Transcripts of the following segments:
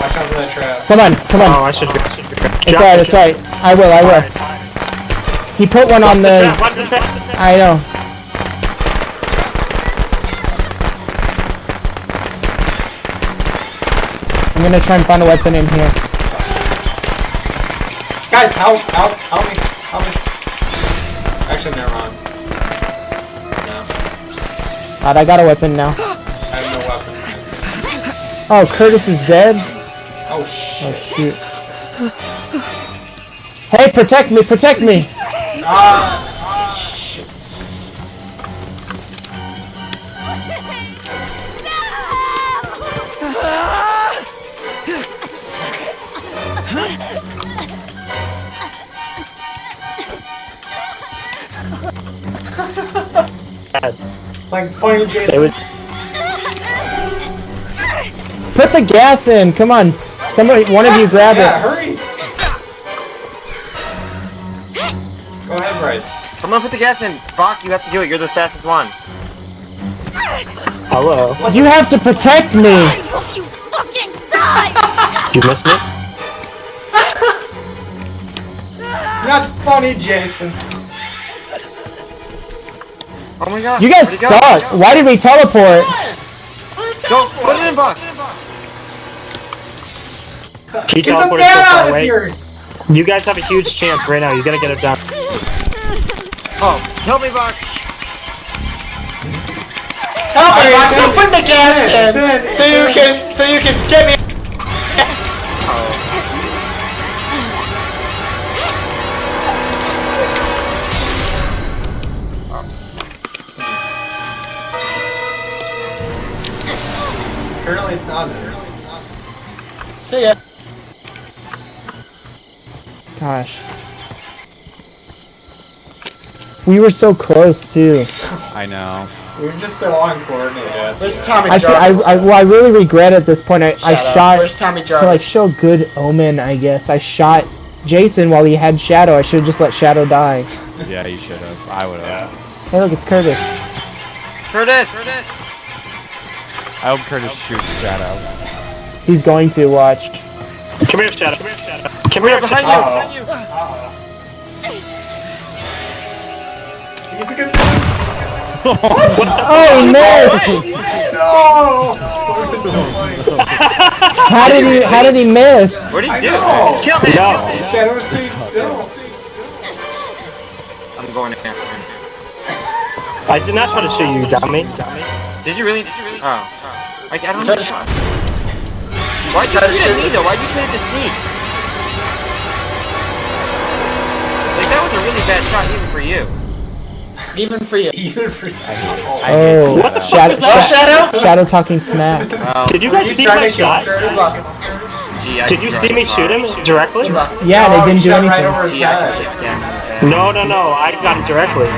Watch out for that trap. Come on, come on. Oh, I should. I should it's alright, it's alright. I will, I will. He put one on the. Watch the trap. I know. I'm gonna try and find a weapon in here. Guys, help, help, help me, help me. Actually, never mind. No, God, I got a weapon now. I have no weapon. Oh, Curtis is dead? Oh Oh, shit. shoot. Hey, protect me, protect me! Ah, shit. It's like funny, Jason. Put the gas in, come on. Somebody, one of you ah, grab yeah, it. hurry. Go ahead, Bryce. Someone put the gas in. Bach, you have to do it. You're the fastest one. Hello. You have to protect me! I hope you fucking die! You missed me. Not funny, Jason. Oh my god. You guys Where'd go? suck! Why did we teleport? Go, put it in, Bach. Keep Get the teleporting man so out of away. here! You guys have a huge chance right now. You gotta get it done. Oh, help me, Bach. Help me! I- I- So put the gas It's in, in, it's so you in. can so you can get me. Apparently it's not in. See ya. Gosh. We were so close too. I know. We were just so uncoordinated. Where's Tommy I, feel- I, I, well, I really regret at this point. I, I up. shot Where's Tommy to like Jarvis? show good omen, I guess. I shot Jason while he had Shadow. I should have just let Shadow die. Yeah, you should have. I would have. Hey, look, it's Curtis. Curtis. Curtis. I hope Curtis shoots Shadow. He's going to watch. Come here, Shadow. Come here, Shadow. Come We're here, behind Shadow. you. Behind you. It's a good Oh, he missed! No! How did he? How did he miss? What did I he do? know. Kill him. No. Kill. Shadow Street still. I'm going after him. I did not try to shoot you, dummy. Did you really? Did you really? Oh. I, I don't Try know. To- shot. Why'd you shoot at me me. though? Why'd you shoot at the sneak? Like that was a really bad shot even for you. Even for you. Even for you. Oh, What the fuck Shadow, was that? Shadow, Shadow? Shadow talking smack. Well, Did you guys you see my shot? Gee, Did you see me draw shoot him directly? Yeah, they didn't you do shot right anything. Gee, I head. can damn it. No, no, no. I got him directly.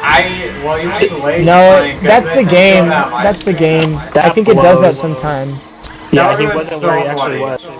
I well, you must have laid No, that's the game. that. That's the game. I think it does that blows. sometime. Yeah, he wasn't so where he actually funny. was.